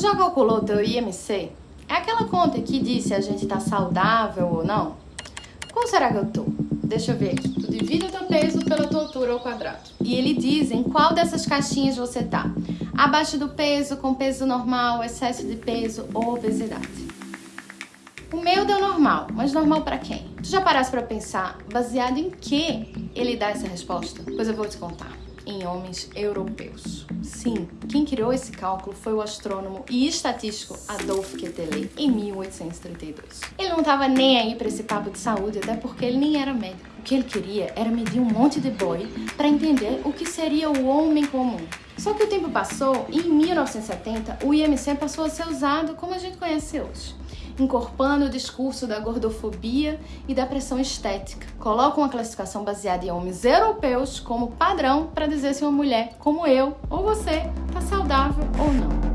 já calculou o teu IMC? É aquela conta que diz se a gente tá saudável ou não? Qual será que eu tô? Deixa eu ver aqui. Tu divide o teu peso pela tua altura ao quadrado. E ele diz em qual dessas caixinhas você tá. Abaixo do peso, com peso normal, excesso de peso ou obesidade. O meu deu normal, mas normal para quem? Tu já paraste para pensar baseado em que ele dá essa resposta? Pois eu vou te contar em homens europeus. Sim, quem criou esse cálculo foi o astrônomo e estatístico Adolphe Quetelet em 1832. Ele não estava nem aí para esse papo de saúde, até porque ele nem era médico. O que ele queria era medir um monte de boi para entender o que seria o homem comum. Só que o tempo passou e em 1970 o IMC passou a ser usado como a gente conhece hoje encorpando o discurso da gordofobia e da pressão estética. Colocam uma classificação baseada em homens europeus como padrão para dizer se uma mulher como eu ou você está saudável ou não.